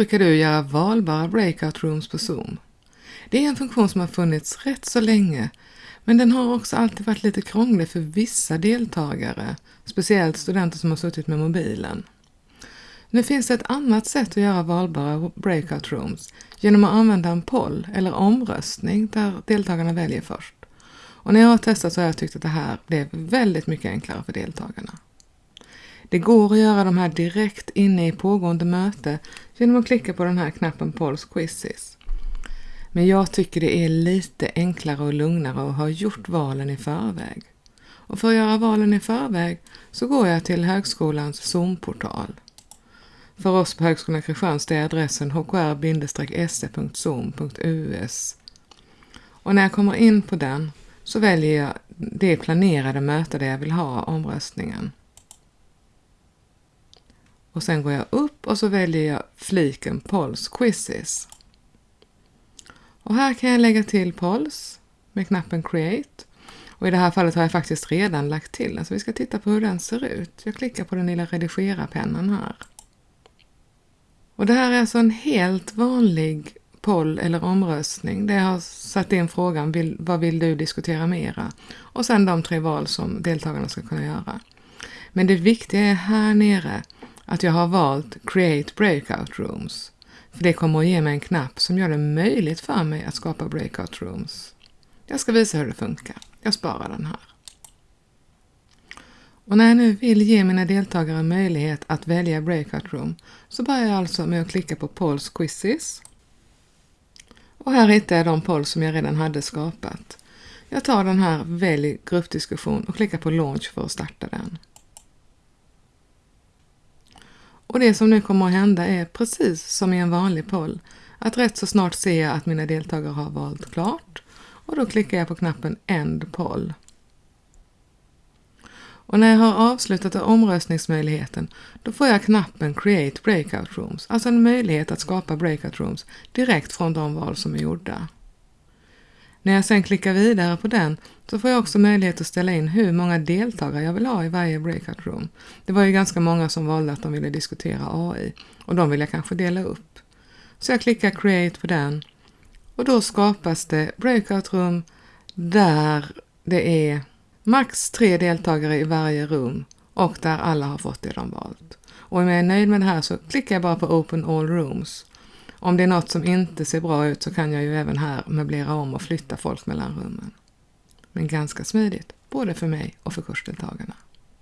Brukar du göra valbara breakout rooms på Zoom? Det är en funktion som har funnits rätt så länge, men den har också alltid varit lite krånglig för vissa deltagare, speciellt studenter som har suttit med mobilen. Nu finns det ett annat sätt att göra valbara breakout rooms genom att använda en poll eller omröstning där deltagarna väljer först. Och när jag har testat så har jag tyckt att det här blev väldigt mycket enklare för deltagarna. Det går att göra de här direkt inne i pågående möte genom att klicka på den här knappen Polls Quizzes. Men jag tycker det är lite enklare och lugnare att ha gjort valen i förväg. Och för att göra valen i förväg så går jag till högskolans Zoom-portal. För oss på Högskolan Kristianstad är adressen hkr-se.zoom.us. Och när jag kommer in på den så väljer jag det planerade möte där jag vill ha omröstningen. Och sen går jag upp och så väljer jag fliken Pols, Quizzes. Och här kan jag lägga till pols med knappen Create. Och i det här fallet har jag faktiskt redan lagt till den, så vi ska titta på hur den ser ut. Jag klickar på den lilla redigera-pennan här. Och det här är alltså en helt vanlig poll eller omröstning där jag har satt in frågan vill, vad vill du diskutera mera? Och sen de tre val som deltagarna ska kunna göra. Men det viktiga är här nere att jag har valt Create Breakout Rooms. För det kommer att ge mig en knapp som gör det möjligt för mig att skapa breakout rooms. Jag ska visa hur det funkar. Jag sparar den här. Och när jag nu vill ge mina deltagare möjlighet att välja breakout room så börjar jag alltså med att klicka på Polls Quizzes. Och här hittar jag de polls som jag redan hade skapat. Jag tar den här Välj gruppdiskussion och klickar på Launch för att starta den. Och det som nu kommer att hända är precis som i en vanlig poll, att rätt så snart ser jag att mina deltagare har valt klart och då klickar jag på knappen End poll. Och när jag har avslutat omröstningsmöjligheten, då får jag knappen Create Breakout Rooms, alltså en möjlighet att skapa breakout rooms direkt från de val som är gjorda. När jag sen klickar vidare på den så får jag också möjlighet att ställa in hur många deltagare jag vill ha i varje breakout room. Det var ju ganska många som valde att de ville diskutera AI och de vill jag kanske dela upp. Så jag klickar create på den och då skapas det breakout room där det är max tre deltagare i varje rum och där alla har fått det de valt. Och om jag är nöjd med det här så klickar jag bara på Open All Rooms om det är något som inte ser bra ut så kan jag ju även här möblera om och flytta folk mellan rummen. Men ganska smidigt, både för mig och för kursdeltagarna.